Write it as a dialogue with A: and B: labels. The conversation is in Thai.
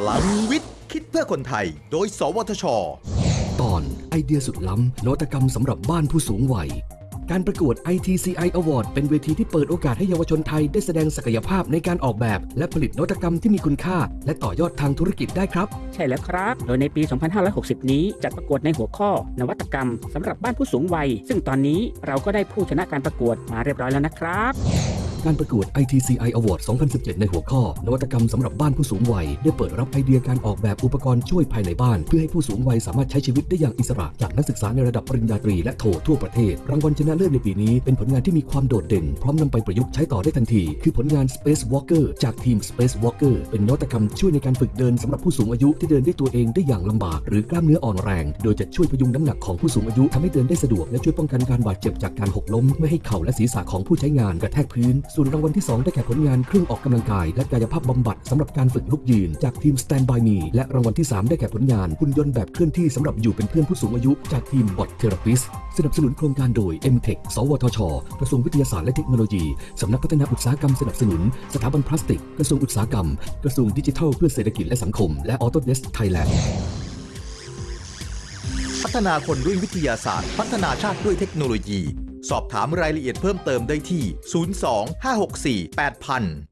A: พลังวิทย์ คิดเพื่อคนไทย โดย สวทช
B: ตอนไอเดียสุดล้ำนวัตกรรมสำหรับบ้านผู้สูงวัย การประกวด ITCI Award เป็นเวทีที่เปิดโอกาสให้เยาวชนไทยได้แสดงศักยภาพในการออกแบบ และผลิตนวัตกรรมที่มีคุณค่า และต่อยอดทางธุรกิจได้ครับ
C: ใช่แล้วครับ โดยในปี 2560 นี้จัดประกวดในหัวข้อ นวัตกรรมสำหรับบ้านผู้สูงวัย ซึ่งตอนนี้เราก็ได้ผู้ชนะการประกวดมาเรียบร้อยแล้วนะครับ
B: การประกวด ITCI Award 2017 ในหัวข้อ นวัตกรรมสำหรับบ้านผู้สูงวัย ได้เปิดรับไอเดียการออกแบบอุปกรณ์ช่วยภายในบ้าน เพื่อให้ผู้สูงวัยสามารถใช้ชีวิตได้อย่างอิสระ จากนักศึกษาในระดับปริญญาตรีและโททั่วประเทศ รางวัลชนะเลิศในปีนี้เป็นผลงานที่มีความโดดเด่น พร้อมนำไปประยุกต์ใช้ต่อได้ทันที คือผลงาน Space Walker จากทีม Space Walker เป็นนวัตกรรมช่วยในการฝึกเดินสำหรับผู้สูงอายุที่เดินด้วยตัวเองได้อย่างลำบาก หรือกล้ามเนื้ออ่อนแรง โดยจะช่วยพยุงน้ำหนักของผู้สูงอายุทำให้เดินได้สะดวกและช่วยป้องกันการบาดเจ็บจากการหกล้มไม่ให้เข่าและศีรษะของผู้ใช้งานกระแทกพื้นส่วนรางวัลที่สองได้แก่ผลงานเครื่องออกกำลังกาย และกายภาพบำบัดสำหรับการฝึกลุกยืน จากทีม Stand by Me และรางวัลที่ 3 ได้แก่ผลงานหุ่นยนต์แบบเคลื่อนที่สำหรับอยู่เป็นเพื่อนผู้สูงอายุจากทีม Bot Therapist สนับสนุนโครงการโดย MTech สวทช กระทรวงวิทยาศาสตร์และเทคโนโลยีสำนักพัฒนาอุตสาหกรรมสนับสนุน สถาบันพลาสติก กระทรวงอุตสาหกรรม กระทรวงดิจิทัลเพื่อเศรษฐกิจและสังคม และ Autodesk Thailand
A: พัฒนาคนด้วยวิทยาศาสตร์ พัฒนาชาติด้วยเทคโนโลยี สอบถามรายละเอียดเพิ่มเติมได้ที่ 02 564 8000